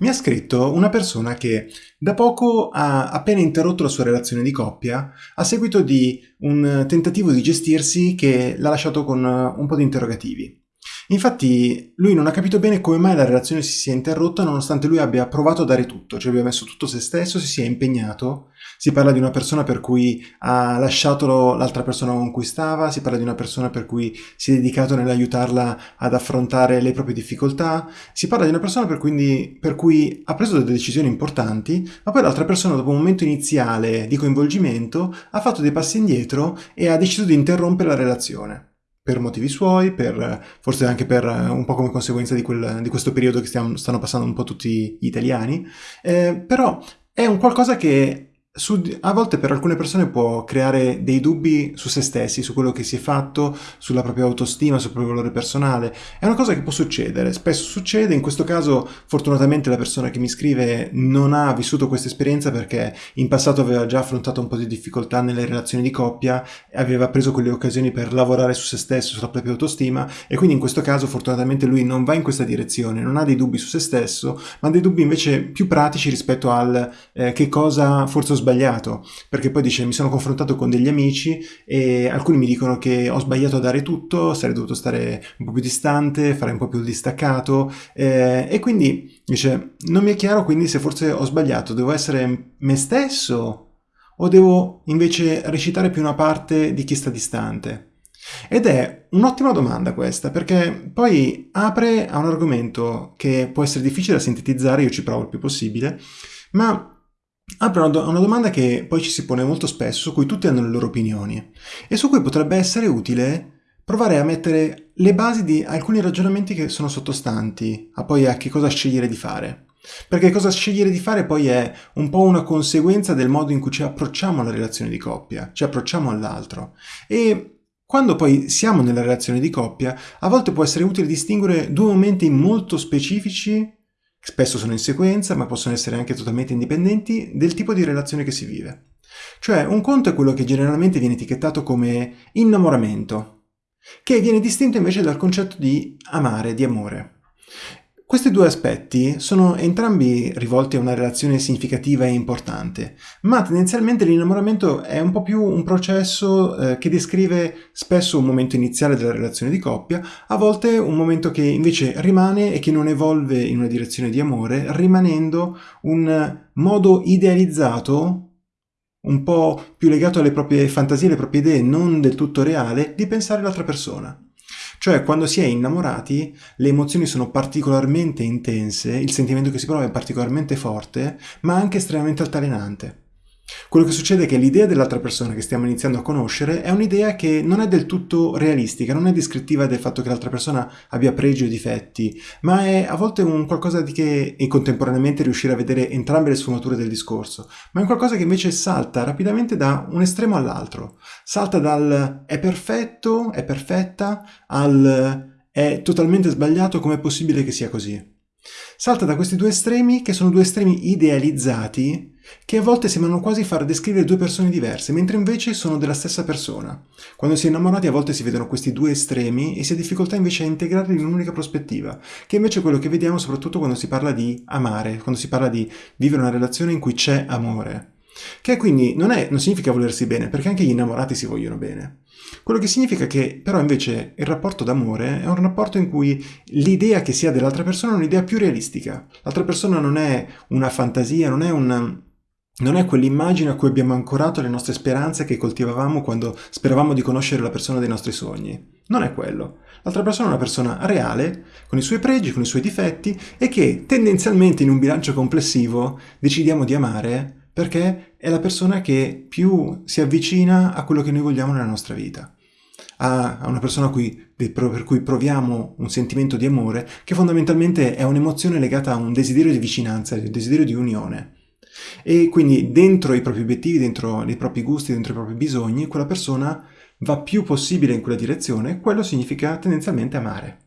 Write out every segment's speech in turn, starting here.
mi ha scritto una persona che da poco ha appena interrotto la sua relazione di coppia a seguito di un tentativo di gestirsi che l'ha lasciato con un po' di interrogativi. Infatti lui non ha capito bene come mai la relazione si sia interrotta nonostante lui abbia provato a dare tutto, cioè abbia messo tutto se stesso, si sia impegnato. Si parla di una persona per cui ha lasciato l'altra persona con cui stava, si parla di una persona per cui si è dedicato nell'aiutarla ad affrontare le proprie difficoltà, si parla di una persona per, quindi, per cui ha preso delle decisioni importanti, ma poi l'altra persona dopo un momento iniziale di coinvolgimento ha fatto dei passi indietro e ha deciso di interrompere la relazione per motivi suoi, per, forse anche per un po' come conseguenza di, quel, di questo periodo che stiamo, stanno passando un po' tutti gli italiani, eh, però è un qualcosa che su, a volte per alcune persone può creare dei dubbi su se stessi, su quello che si è fatto, sulla propria autostima, sul proprio valore personale. È una cosa che può succedere, spesso succede, in questo caso fortunatamente la persona che mi scrive non ha vissuto questa esperienza perché in passato aveva già affrontato un po' di difficoltà nelle relazioni di coppia, aveva preso quelle occasioni per lavorare su se stesso, sulla propria autostima e quindi in questo caso fortunatamente lui non va in questa direzione, non ha dei dubbi su se stesso, ma dei dubbi invece più pratici rispetto al eh, che cosa forse ho sbagliato sbagliato, perché poi dice mi sono confrontato con degli amici e alcuni mi dicono che ho sbagliato a dare tutto, sarei dovuto stare un po' più distante, fare un po' più distaccato eh, e quindi dice non mi è chiaro quindi se forse ho sbagliato, devo essere me stesso o devo invece recitare più una parte di chi sta distante? Ed è un'ottima domanda questa, perché poi apre a un argomento che può essere difficile da sintetizzare, io ci provo il più possibile, ma apre una, una domanda che poi ci si pone molto spesso, su cui tutti hanno le loro opinioni, e su cui potrebbe essere utile provare a mettere le basi di alcuni ragionamenti che sono sottostanti a poi a che cosa scegliere di fare. Perché cosa scegliere di fare poi è un po' una conseguenza del modo in cui ci approcciamo alla relazione di coppia, ci approcciamo all'altro. E quando poi siamo nella relazione di coppia, a volte può essere utile distinguere due momenti molto specifici Spesso sono in sequenza, ma possono essere anche totalmente indipendenti del tipo di relazione che si vive. Cioè, un conto è quello che generalmente viene etichettato come innamoramento, che viene distinto invece dal concetto di amare, di amore. Questi due aspetti sono entrambi rivolti a una relazione significativa e importante, ma tendenzialmente l'innamoramento è un po' più un processo eh, che descrive spesso un momento iniziale della relazione di coppia, a volte un momento che invece rimane e che non evolve in una direzione di amore, rimanendo un modo idealizzato un po' più legato alle proprie fantasie, alle proprie idee, non del tutto reale, di pensare l'altra persona. Cioè, quando si è innamorati, le emozioni sono particolarmente intense, il sentimento che si prova è particolarmente forte, ma anche estremamente altalenante. Quello che succede è che l'idea dell'altra persona che stiamo iniziando a conoscere è un'idea che non è del tutto realistica, non è descrittiva del fatto che l'altra persona abbia pregi o difetti, ma è a volte un qualcosa di che, e contemporaneamente riuscire a vedere entrambe le sfumature del discorso, ma è un qualcosa che invece salta rapidamente da un estremo all'altro. Salta dal è perfetto, è perfetta, al è totalmente sbagliato, com'è possibile che sia così? Salta da questi due estremi che sono due estremi idealizzati che a volte sembrano quasi far descrivere due persone diverse, mentre invece sono della stessa persona. Quando si è innamorati a volte si vedono questi due estremi e si ha difficoltà invece a integrarli in un'unica prospettiva, che invece è quello che vediamo soprattutto quando si parla di amare, quando si parla di vivere una relazione in cui c'è amore. Che quindi non, è, non significa volersi bene, perché anche gli innamorati si vogliono bene. Quello che significa che però invece il rapporto d'amore è un rapporto in cui l'idea che si ha dell'altra persona è un'idea più realistica. L'altra persona non è una fantasia, non è un, non è quell'immagine a cui abbiamo ancorato le nostre speranze che coltivavamo quando speravamo di conoscere la persona dei nostri sogni. Non è quello. L'altra persona è una persona reale, con i suoi pregi, con i suoi difetti e che tendenzialmente in un bilancio complessivo decidiamo di amare perché è la persona che più si avvicina a quello che noi vogliamo nella nostra vita. A, una persona cui, per cui proviamo un sentimento di amore che fondamentalmente è un'emozione legata a un desiderio di vicinanza, un desiderio di unione. E quindi dentro i propri obiettivi, dentro i propri gusti, dentro i propri bisogni, quella persona va più possibile in quella direzione, quello significa tendenzialmente amare.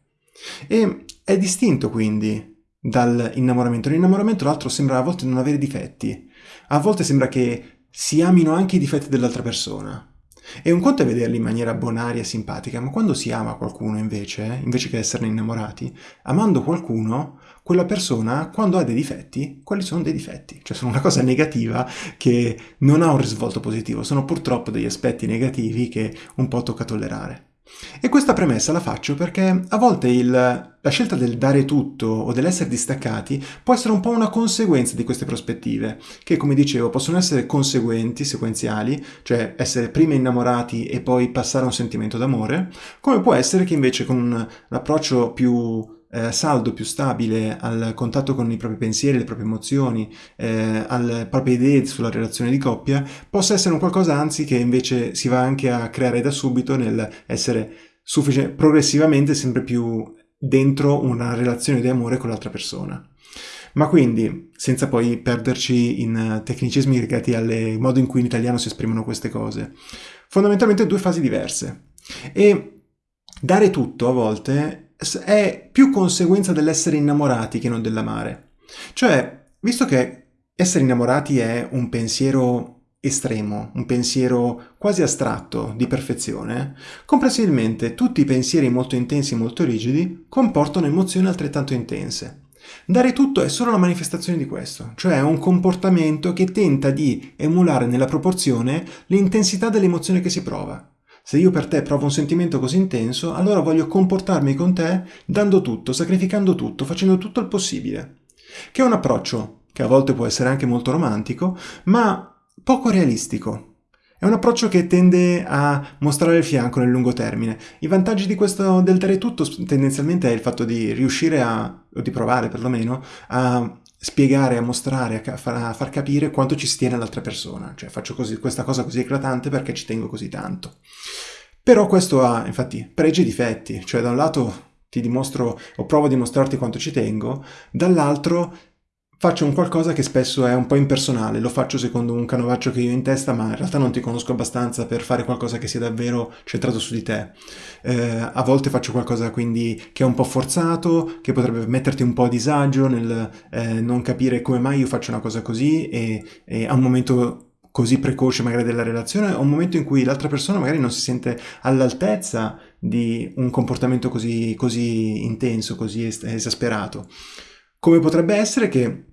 E è distinto quindi dall'innamoramento. L'innamoramento, l'altro, sembra a volte non avere difetti. A volte sembra che si amino anche i difetti dell'altra persona. E un conto è vederli in maniera bonaria e simpatica, ma quando si ama qualcuno invece, invece che esserne innamorati, amando qualcuno, quella persona, quando ha dei difetti, quali sono dei difetti? Cioè sono una cosa negativa che non ha un risvolto positivo, sono purtroppo degli aspetti negativi che un po' tocca tollerare. E questa premessa la faccio perché a volte il, la scelta del dare tutto o dell'essere distaccati può essere un po' una conseguenza di queste prospettive, che come dicevo possono essere conseguenti, sequenziali, cioè essere prima innamorati e poi passare a un sentimento d'amore, come può essere che invece con un approccio più eh, saldo, più stabile al contatto con i propri pensieri, le proprie emozioni, eh, alle proprie idee sulla relazione di coppia, possa essere un qualcosa anzi che invece si va anche a creare da subito nel essere progressivamente sempre più dentro una relazione di amore con l'altra persona. Ma quindi, senza poi perderci in tecnicismi legati al modo in cui in italiano si esprimono queste cose, fondamentalmente due fasi diverse. E dare tutto a volte è più conseguenza dell'essere innamorati che non dell'amare. Cioè, visto che essere innamorati è un pensiero estremo, un pensiero quasi astratto di perfezione, comprensibilmente tutti i pensieri molto intensi e molto rigidi comportano emozioni altrettanto intense. Dare tutto è solo la manifestazione di questo, cioè un comportamento che tenta di emulare nella proporzione l'intensità dell'emozione che si prova. Se io per te provo un sentimento così intenso, allora voglio comportarmi con te dando tutto, sacrificando tutto, facendo tutto il possibile. Che è un approccio che a volte può essere anche molto romantico, ma poco realistico. È un approccio che tende a mostrare il fianco nel lungo termine. I vantaggi di questo del dare tutto tendenzialmente è il fatto di riuscire a, o di provare perlomeno, a spiegare, a mostrare, a far, capire quanto ci stiene l'altra persona. Cioè faccio così, questa cosa così eclatante perché ci tengo così tanto. Però questo ha, infatti, pregi e difetti. Cioè da un lato ti dimostro o provo a dimostrarti quanto ci tengo, dall'altro faccio un qualcosa che spesso è un po' impersonale, lo faccio secondo un canovaccio che io ho in testa, ma in realtà non ti conosco abbastanza per fare qualcosa che sia davvero centrato su di te. Eh, a volte faccio qualcosa quindi che è un po' forzato, che potrebbe metterti un po' a disagio nel eh, non capire come mai io faccio una cosa così e, e a un momento così precoce magari della relazione o un momento in cui l'altra persona magari non si sente all'altezza di un comportamento così, così intenso, così esasperato. Come potrebbe essere che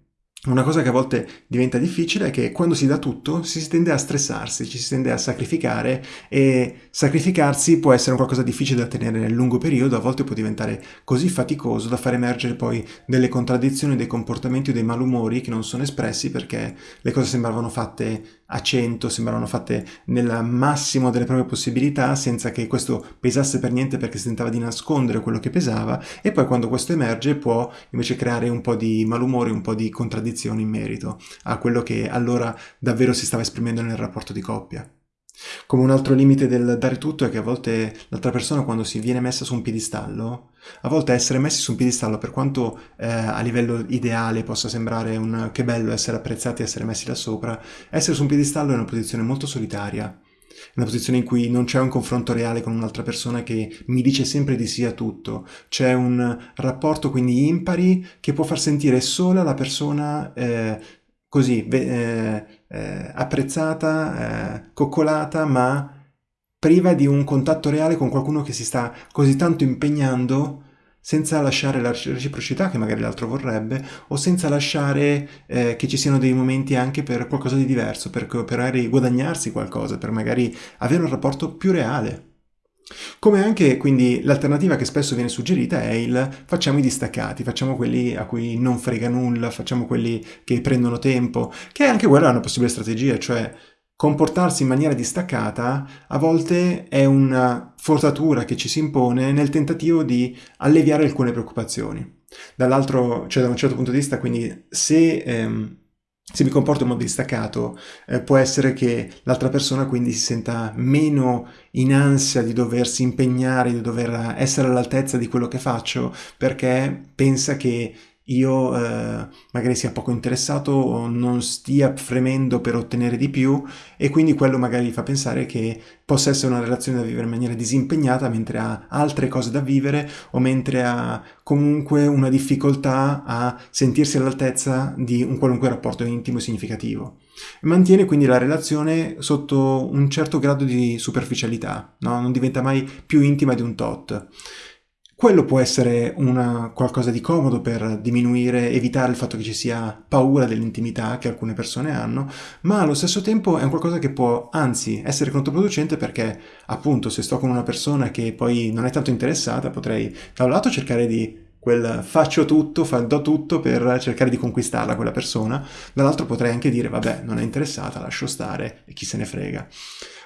una cosa che a volte diventa difficile è che quando si dà tutto si tende a stressarsi, ci si tende a sacrificare e sacrificarsi può essere qualcosa difficile da tenere nel lungo periodo, a volte può diventare così faticoso da far emergere poi delle contraddizioni, dei comportamenti o dei malumori che non sono espressi perché le cose sembravano fatte a 100, sembravano fatte nel massimo delle proprie possibilità senza che questo pesasse per niente perché si tentava di nascondere quello che pesava e poi quando questo emerge può invece creare un po' di malumore, un po' di contraddizioni contraddizioni in merito a quello che allora davvero si stava esprimendo nel rapporto di coppia. Come un altro limite del dare tutto è che a volte l'altra persona quando si viene messa su un piedistallo, a volte essere messi su un piedistallo per quanto eh, a livello ideale possa sembrare un che bello essere apprezzati e essere messi là sopra, essere su un piedistallo è una posizione molto solitaria una posizione in cui non c'è un confronto reale con un'altra persona che mi dice sempre di sì a tutto, c'è un rapporto quindi impari che può far sentire sola la persona eh, così eh, eh, apprezzata, eh, coccolata, ma priva di un contatto reale con qualcuno che si sta così tanto impegnando senza lasciare la reciprocità che magari l'altro vorrebbe o senza lasciare eh, che ci siano dei momenti anche per qualcosa di diverso, per, per magari guadagnarsi qualcosa, per magari avere un rapporto più reale. Come anche quindi l'alternativa che spesso viene suggerita è il facciamo i distaccati, facciamo quelli a cui non frega nulla, facciamo quelli che prendono tempo, che anche quella è una possibile strategia, cioè comportarsi in maniera distaccata a volte è una forzatura che ci si impone nel tentativo di alleviare alcune preoccupazioni. Dall'altro, cioè da un certo punto di vista, quindi se, ehm, se mi comporto in modo distaccato, eh, può essere che l'altra persona quindi si senta meno in ansia di doversi impegnare, di dover essere all'altezza di quello che faccio, perché pensa che io eh, magari sia poco interessato o non stia fremendo per ottenere di più e quindi quello magari fa pensare che possa essere una relazione da vivere in maniera disimpegnata mentre ha altre cose da vivere o mentre ha comunque una difficoltà a sentirsi all'altezza di un qualunque rapporto intimo e significativo. Mantiene quindi la relazione sotto un certo grado di superficialità, no? non diventa mai più intima di un tot. Quello può essere una, qualcosa di comodo per diminuire, evitare il fatto che ci sia paura dell'intimità che alcune persone hanno, ma allo stesso tempo è un qualcosa che può anzi essere controproducente perché appunto se sto con una persona che poi non è tanto interessata potrei da un lato cercare di quel faccio tutto, do tutto per cercare di conquistarla quella persona, dall'altro potrei anche dire vabbè non è interessata, lascio stare e chi se ne frega.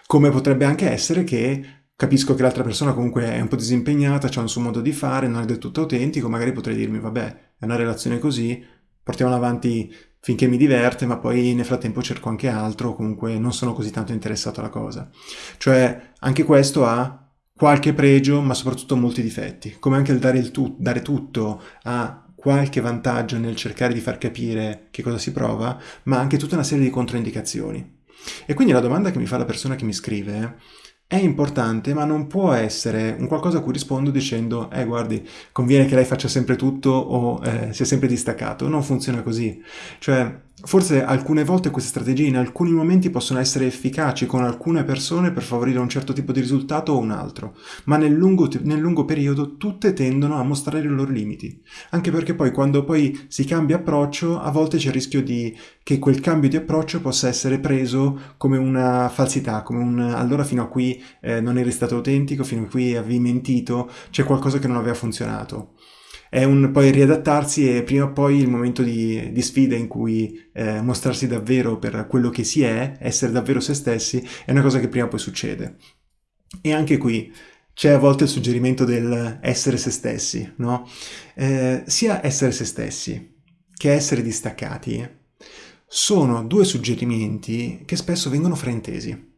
Come potrebbe anche essere che capisco che l'altra persona comunque è un po' disimpegnata, ha un suo modo di fare, non è del tutto autentico, magari potrei dirmi, vabbè, è una relazione così, portiamola avanti finché mi diverte, ma poi nel frattempo cerco anche altro, comunque non sono così tanto interessato alla cosa. Cioè, anche questo ha qualche pregio, ma soprattutto molti difetti, come anche il dare, il tu- dare tutto ha qualche vantaggio nel cercare di far capire che cosa si prova, ma anche tutta una serie di controindicazioni. E quindi la domanda che mi fa la persona che mi scrive è importante, ma non può essere un qualcosa a cui rispondo dicendo eh guardi, conviene che lei faccia sempre tutto o eh, sia sempre distaccato. Non funziona così. Cioè, Forse alcune volte queste strategie in alcuni momenti possono essere efficaci con alcune persone per favorire un certo tipo di risultato o un altro, ma nel lungo, nel lungo, periodo tutte tendono a mostrare i loro limiti. Anche perché poi quando poi si cambia approccio, a volte c'è il rischio di, che quel cambio di approccio possa essere preso come una falsità, come un allora fino a qui eh, non eri stato autentico, fino a qui avevi mentito, c'è qualcosa che non aveva funzionato è un poi riadattarsi e prima o poi il momento di, di sfida in cui eh, mostrarsi davvero per quello che si è, essere davvero se stessi, è una cosa che prima o poi succede. E anche qui c'è a volte il suggerimento del essere se stessi, no? Eh, sia essere se stessi che essere distaccati sono due suggerimenti che spesso vengono fraintesi.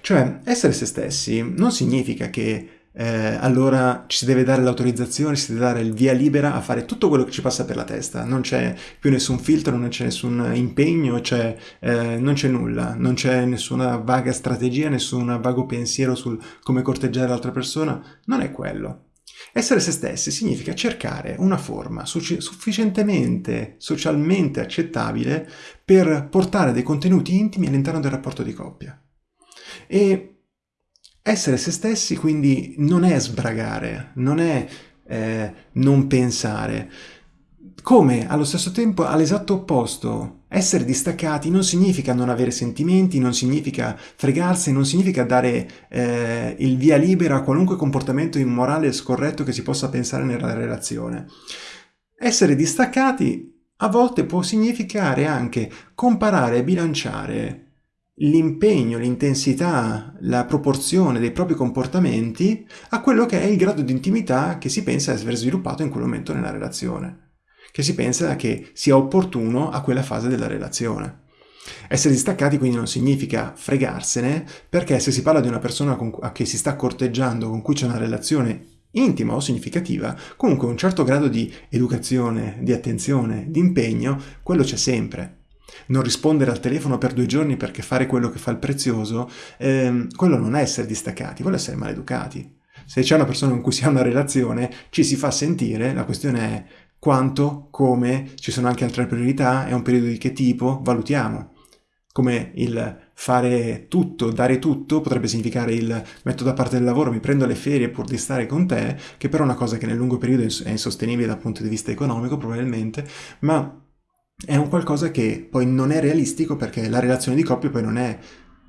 Cioè, essere se stessi non significa che eh, allora ci si deve dare l'autorizzazione, si deve dare il via libera a fare tutto quello che ci passa per la testa. Non c'è più nessun filtro, non c'è nessun impegno, c'è, eh, non c'è nulla, non c'è nessuna vaga strategia, nessun vago pensiero sul come corteggiare l'altra persona. Non è quello. Essere se stessi significa cercare una forma sufficientemente socialmente accettabile per portare dei contenuti intimi all'interno del rapporto di coppia. E essere se stessi quindi non è sbragare, non è eh, non pensare, come allo stesso tempo all'esatto opposto. Essere distaccati non significa non avere sentimenti, non significa fregarsi, non significa dare eh, il via libera a qualunque comportamento immorale e scorretto che si possa pensare nella relazione. Essere distaccati a volte può significare anche comparare e bilanciare l'impegno, l'intensità, la proporzione dei propri comportamenti a quello che è il grado di intimità che si pensa di aver sviluppato in quel momento nella relazione, che si pensa che sia opportuno a quella fase della relazione. Essere distaccati quindi non significa fregarsene, perché se si parla di una persona che si sta corteggiando, con cui c'è una relazione intima o significativa, comunque un certo grado di educazione, di attenzione, di impegno, quello c'è sempre non rispondere al telefono per due giorni perché fare quello che fa il prezioso, ehm, quello non è essere distaccati, quello è essere maleducati. Se c'è una persona con cui si ha una relazione, ci si fa sentire, la questione è quanto, come, ci sono anche altre priorità, è un periodo di che tipo, valutiamo. Come il fare tutto, dare tutto, potrebbe significare il metto da parte del lavoro, mi prendo le ferie pur di stare con te, che però è una cosa che nel lungo periodo è insostenibile dal punto di vista economico probabilmente, ma è un qualcosa che poi non è realistico perché la relazione di coppia poi non è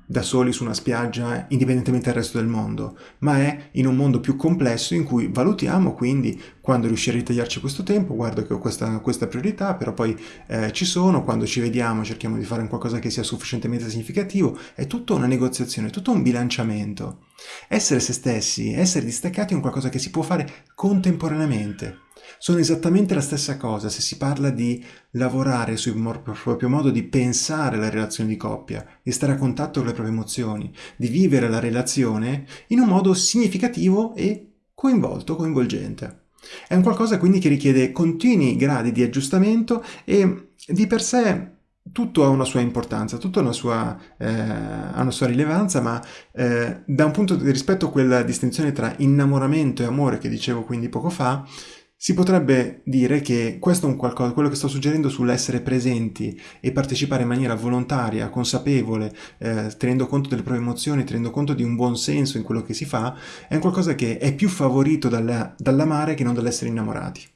da soli su una spiaggia indipendentemente dal resto del mondo, ma è in un mondo più complesso in cui valutiamo quindi quando riuscire a ritagliarci questo tempo, guardo che ho questa, questa priorità, però poi eh, ci sono, quando ci vediamo cerchiamo di fare qualcosa che sia sufficientemente significativo, è tutta una negoziazione, tutto un bilanciamento. Essere se stessi, essere distaccati è un qualcosa che si può fare contemporaneamente sono esattamente la stessa cosa se si parla di lavorare sul proprio modo di pensare la relazione di coppia, di stare a contatto con le proprie emozioni, di vivere la relazione in un modo significativo e coinvolto, coinvolgente. È un qualcosa quindi che richiede continui gradi di aggiustamento e di per sé tutto ha una sua importanza, tutto ha una sua, eh, ha una sua rilevanza, ma eh, da un punto di rispetto a quella distinzione tra innamoramento e amore che dicevo quindi poco fa, si potrebbe dire che questo è un qualcosa, quello che sto suggerendo sull'essere presenti e partecipare in maniera volontaria, consapevole, eh, tenendo conto delle proprie emozioni, tenendo conto di un buon senso in quello che si fa, è un qualcosa che è più favorito dalla, dall'amare che non dall'essere innamorati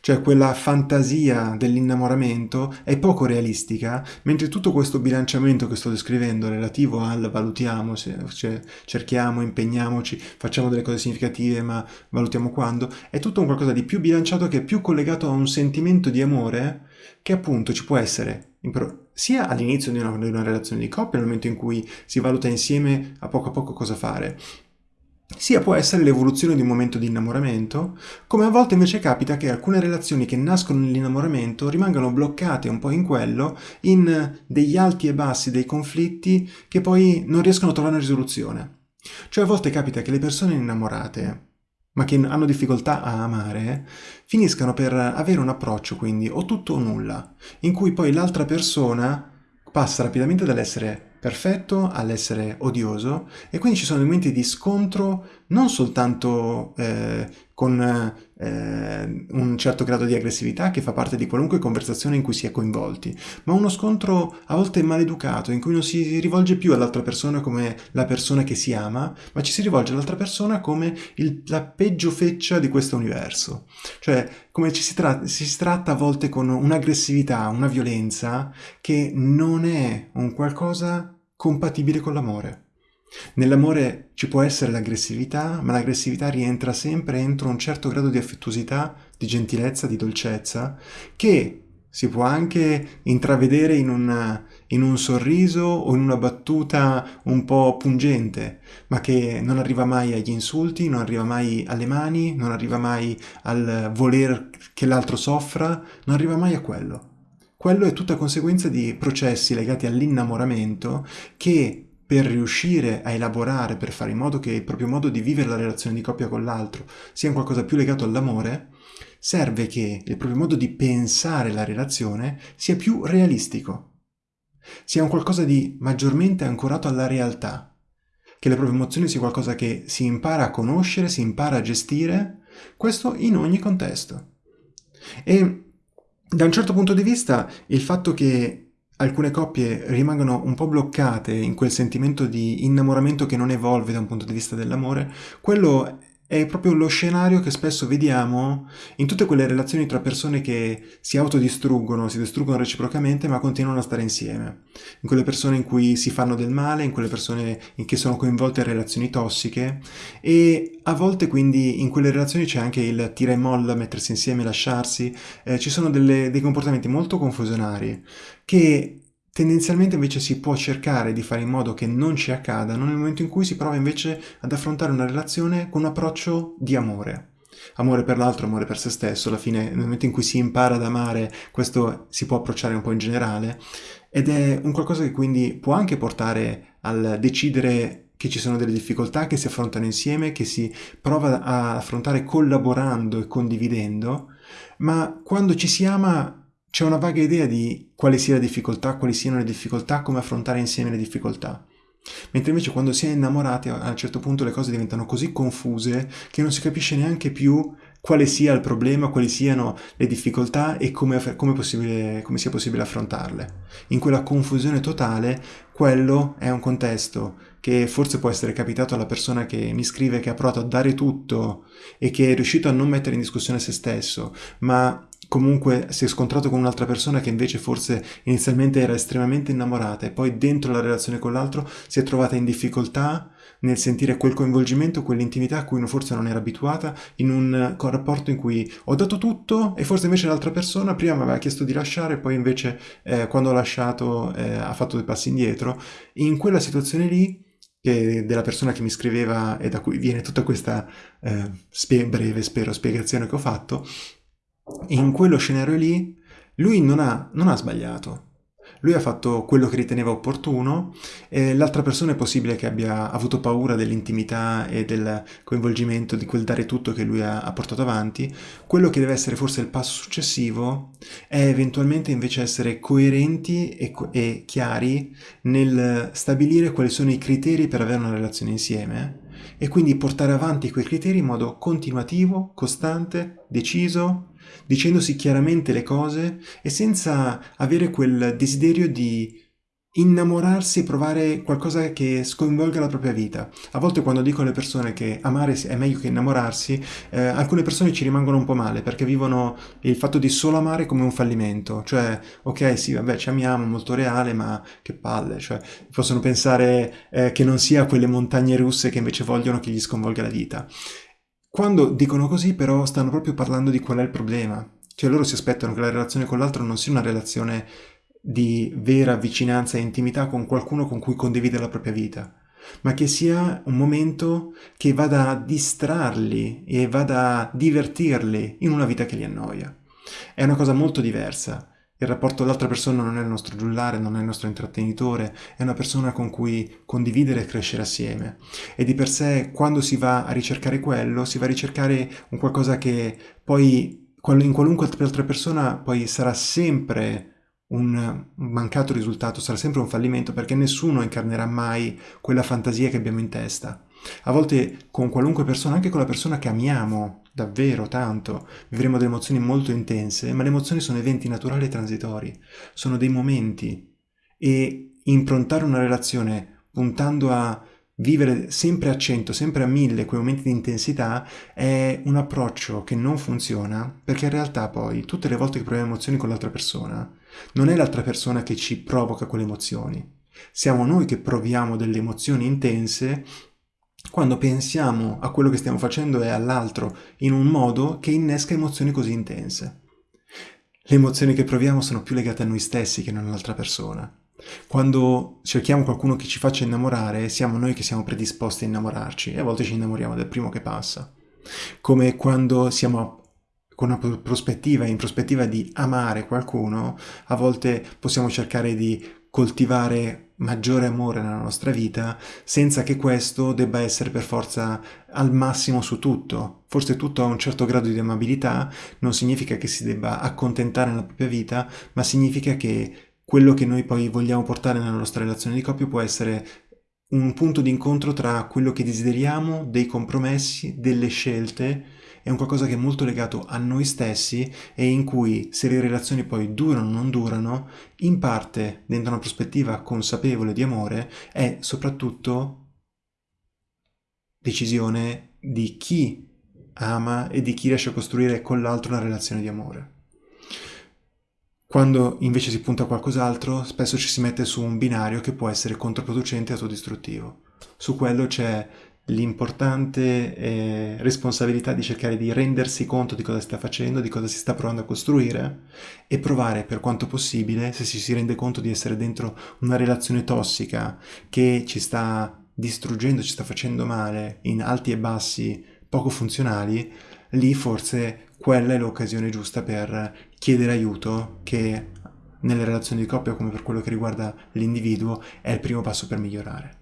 cioè quella fantasia dell'innamoramento è poco realistica, mentre tutto questo bilanciamento che sto descrivendo relativo al valutiamo, cioè cerchiamo, impegniamoci, facciamo delle cose significative ma valutiamo quando, è tutto un qualcosa di più bilanciato che è più collegato a un sentimento di amore che appunto ci può essere sia all'inizio di di una relazione di coppia, nel momento in cui si valuta insieme a poco a poco cosa fare, sia può essere l'evoluzione di un momento di innamoramento, come a volte invece capita che alcune relazioni che nascono nell'innamoramento rimangano bloccate un po' in quello, in degli alti e bassi, dei conflitti che poi non riescono a trovare una risoluzione. Cioè a volte capita che le persone innamorate, ma che hanno difficoltà a amare, finiscano per avere un approccio quindi o tutto o nulla, in cui poi l'altra persona passa rapidamente dall'essere perfetto all'essere odioso e quindi ci sono momenti di scontro non soltanto eh, con eh, un certo grado di aggressività che fa parte di qualunque conversazione in cui si è coinvolti, ma uno scontro a volte maleducato in cui non si rivolge più all'altra persona come la persona che si ama, ma ci si rivolge all'altra persona come il, la peggio feccia di questo universo. Cioè, come ci si, tra- si tratta a volte con un'aggressività, una violenza che non è un qualcosa compatibile con l'amore. Nell'amore ci può essere l'aggressività, ma l'aggressività rientra sempre entro un certo grado di affettuosità, di gentilezza, di dolcezza, che si può anche intravedere in, una, in un sorriso o in una battuta un po' pungente, ma che non arriva mai agli insulti, non arriva mai alle mani, non arriva mai al voler che l'altro soffra, non arriva mai a quello. Quello è tutta conseguenza di processi legati all'innamoramento che per riuscire a elaborare, per fare in modo che il proprio modo di vivere la relazione di coppia con l'altro sia qualcosa più legato all'amore, serve che il proprio modo di pensare la relazione sia più realistico, sia un qualcosa di maggiormente ancorato alla realtà, che le proprie emozioni sia qualcosa che si impara a conoscere, si impara a gestire, questo in ogni contesto. E da un certo punto di vista il fatto che alcune coppie rimangono un po' bloccate in quel sentimento di innamoramento che non evolve da un punto di vista dell'amore, quello è proprio lo scenario che spesso vediamo in tutte quelle relazioni tra persone che si autodistruggono, si distruggono reciprocamente, ma continuano a stare insieme. In quelle persone in cui si fanno del male, in quelle persone in che sono coinvolte in relazioni tossiche e a volte quindi in quelle relazioni c'è anche il tira e molla, mettersi insieme, lasciarsi, eh, ci sono delle, dei comportamenti molto confusionari che Tendenzialmente invece si può cercare di fare in modo che non ci accadano nel momento in cui si prova invece ad affrontare una relazione con un approccio di amore. Amore per l'altro, amore per se stesso, alla fine nel momento in cui si impara ad amare questo si può approcciare un po' in generale ed è un qualcosa che quindi può anche portare al decidere che ci sono delle difficoltà che si affrontano insieme, che si prova a affrontare collaborando e condividendo, ma quando ci si ama c'è una vaga idea di quale sia la difficoltà, quali siano le difficoltà, come affrontare insieme le difficoltà. Mentre invece quando si è innamorati a un certo punto le cose diventano così confuse che non si capisce neanche più quale sia il problema, quali siano le difficoltà e come, come, come sia possibile affrontarle. In quella confusione totale, quello è un contesto che forse può essere capitato alla persona che mi scrive che ha provato a dare tutto e che è riuscito a non mettere in discussione se stesso, ma comunque si è scontrato con un'altra persona che invece forse inizialmente era estremamente innamorata e poi dentro la relazione con l'altro si è trovata in difficoltà nel sentire quel coinvolgimento, quell'intimità a cui forse non era abituata, in un rapporto in cui ho dato tutto e forse invece l'altra persona prima mi aveva chiesto di lasciare poi invece eh, quando ho lasciato eh, ha fatto dei passi indietro. In quella situazione lì della persona che mi scriveva e da cui viene tutta questa eh, spie- breve, spero, spiegazione che ho fatto, in quello scenario lì lui non ha, non ha sbagliato. Lui ha fatto quello che riteneva opportuno e l'altra persona è possibile che abbia avuto paura dell'intimità e del coinvolgimento, di quel dare tutto che lui ha, ha portato avanti. Quello che deve essere forse il passo successivo è eventualmente invece essere coerenti e, e chiari nel stabilire quali sono i criteri per avere una relazione insieme e quindi portare avanti quei criteri in modo continuativo, costante, deciso dicendosi chiaramente le cose e senza avere quel desiderio di innamorarsi e provare qualcosa che sconvolga la propria vita. A volte quando dico alle persone che amare è meglio che innamorarsi, eh, alcune persone ci rimangono un po' male perché vivono il fatto di solo amare come un fallimento, cioè ok sì vabbè ci amiamo, molto reale, ma che palle, cioè possono pensare eh, che non sia quelle montagne russe che invece vogliono che gli sconvolga la vita. Quando dicono così però stanno proprio parlando di qual è il problema. Cioè loro si aspettano che la relazione con l'altro non sia una relazione di vera vicinanza e intimità con qualcuno con cui condivide la propria vita, ma che sia un momento che vada a distrarli e vada a divertirli in una vita che li annoia. È una cosa molto diversa il rapporto con l'altra persona non è il nostro giullare, non è il nostro intrattenitore, è una persona con cui condividere e crescere assieme. E di per sé, quando si va a ricercare quello, si va a ricercare un qualcosa che poi in qualunque altra persona poi sarà sempre un mancato risultato, sarà sempre un fallimento perché nessuno incarnerà mai quella fantasia che abbiamo in testa. A volte con qualunque persona, anche con la persona che amiamo davvero tanto, vivremo delle emozioni molto intense, ma le emozioni sono eventi naturali e transitori, sono dei momenti. E improntare una relazione puntando a vivere sempre a 100, sempre a 1000 quei momenti di intensità è un approccio che non funziona perché in realtà poi tutte le volte che proviamo emozioni con l'altra persona non è l'altra persona che ci provoca quelle emozioni. Siamo noi che proviamo delle emozioni intense quando pensiamo a quello che stiamo facendo e all'altro in un modo che innesca emozioni così intense. Le emozioni che proviamo sono più legate a noi stessi che non all'altra persona. Quando cerchiamo qualcuno che ci faccia innamorare, siamo noi che siamo predisposti a innamorarci e a volte ci innamoriamo del primo che passa. Come quando siamo con una prospettiva, in prospettiva di amare qualcuno, a volte possiamo cercare di coltivare maggiore amore nella nostra vita senza che questo debba essere per forza al massimo su tutto. Forse tutto ha un certo grado di amabilità, non significa che si debba accontentare nella propria vita, ma significa che quello che noi poi vogliamo portare nella nostra relazione di coppia può essere un punto di incontro tra quello che desideriamo, dei compromessi, delle scelte è un qualcosa che è molto legato a noi stessi e in cui se le relazioni poi durano o non durano, in parte dentro una prospettiva consapevole di amore, è soprattutto decisione di chi ama e di chi riesce a costruire con l'altro una relazione di amore. Quando invece si punta a qualcos'altro, spesso ci si mette su un binario che può essere controproducente e autodistruttivo. Su quello c'è l'importante eh, responsabilità di cercare di rendersi conto di cosa sta facendo, di cosa si sta provando a costruire e provare per quanto possibile, se si, si rende conto di essere dentro una relazione tossica che ci sta distruggendo, ci sta facendo male in alti e bassi poco funzionali, lì forse quella è l'occasione giusta per chiedere aiuto che nelle relazioni di coppia come per quello che riguarda l'individuo è il primo passo per migliorare.